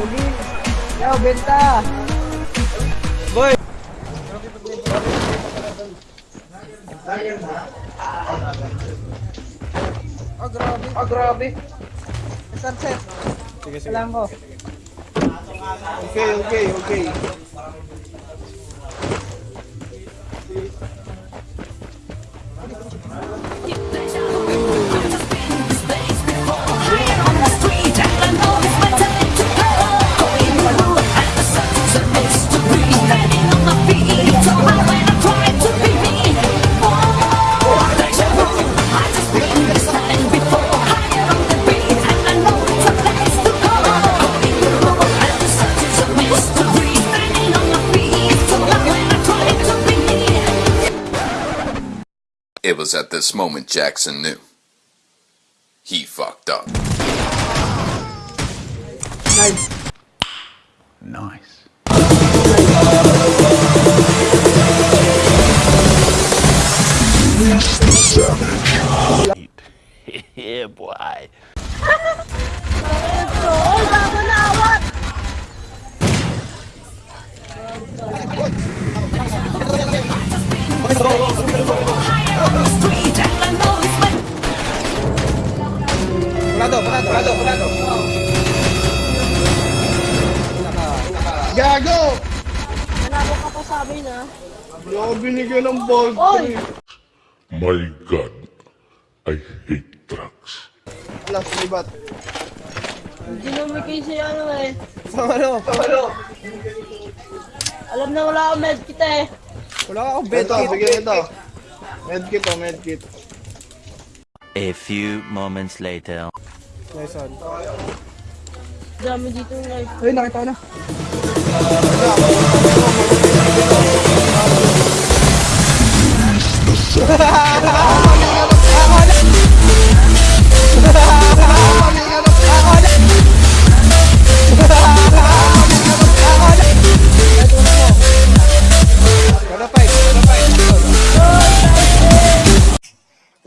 Uli. Yo, benta. Boy! Oh, grabe. Oh, grabe. Sunset. Sige, sige. Kailangan ko. Okay, okay, okay. It was at this moment Jackson knew. He fucked up. Nice. Nice. Pulado, pulado, pulado. Gago! Nanalo ka pa sa amin ah. Hindi ako binigyan ng ball. Oy! My God, I hate drugs. Alas, libat. Hindi naman kayo si ano eh. Sa ano? Alam na wala akong medkit eh. Wala akong bed Ito, bigyan ito. Medkit oh, medkit. A few moments later. Nice one. Dami dito ng life. Ayun, nakita ko na.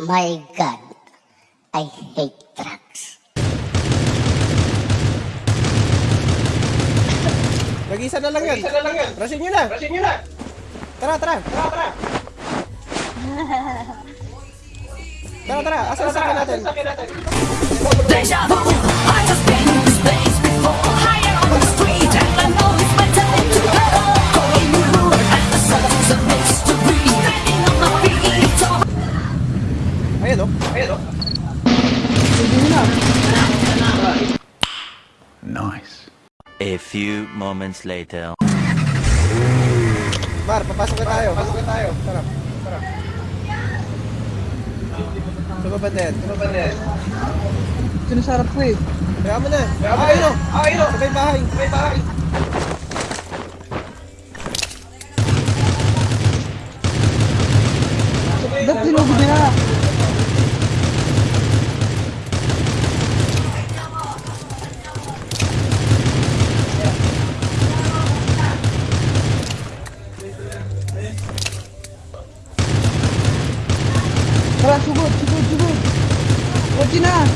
My God, I hate drugs. Nag-isa na lang yan. Nag-isa na lang yan. Rasin nyo na. Rasin nyo na. Tara, tara. Tara, tara. Tara, tara. Asa sa akin natin? Ayan few moments later. Mar, papasok na tayo. Papasok na tayo. Tara. Tara. Yan. Sumabad na yan. Sinasarap ko eh. Kaya mo na. Kaya mo na. Ah, ayun o. Sabay bahay. Sabay bahay. Tara, sugod, sugod, sugod. Kotse na.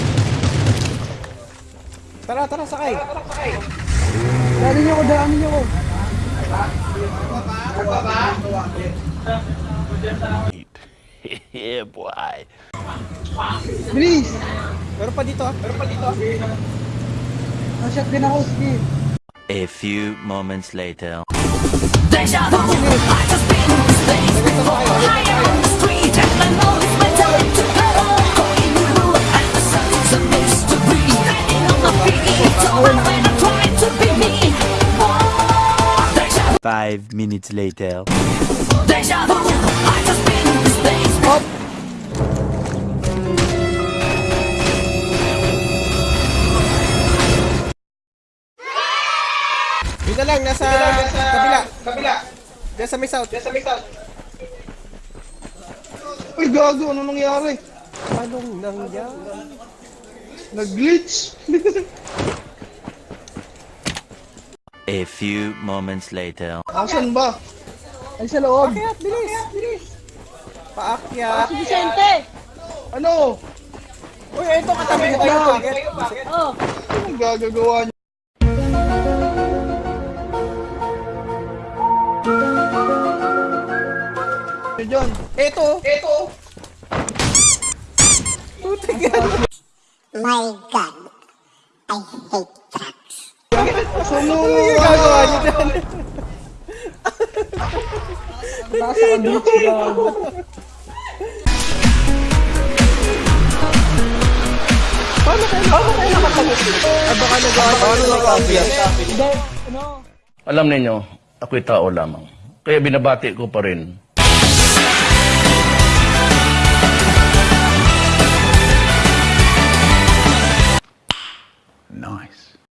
Tara, tara, sakay. Daanin niyo ako, daanin niyo ako. yeah, boy. Bilis. Meron pa dito. Meron pa dito. Nasyat din ako, sige. A few moments later. Five minutes later. Yun na lang, nasa, kabila. Kabila. Diyan sa may south. Diyan sa may south. Uy, gago, ano nangyari? Anong nangyari? Nag-glitch. A few moments later. Asan ba? Ay sa loob. Paakyat, bilis, bilis. Paakyat. Ah, si Vicente. Ano? Uy, ito katabi ko kayo. Oh. Ano gagagawa niyo? Ano John. Ito. Ito. Puta God. My God. I hate that trucks. Sumo. Gagawa niyo dyan. Nasa ka-glitch gago. Paano kayo? Paano kayo Ah, nakapag- Hindi, ano? Alam ninyo, ako'y tao lamang. Kaya binabati ko pa rin Nice.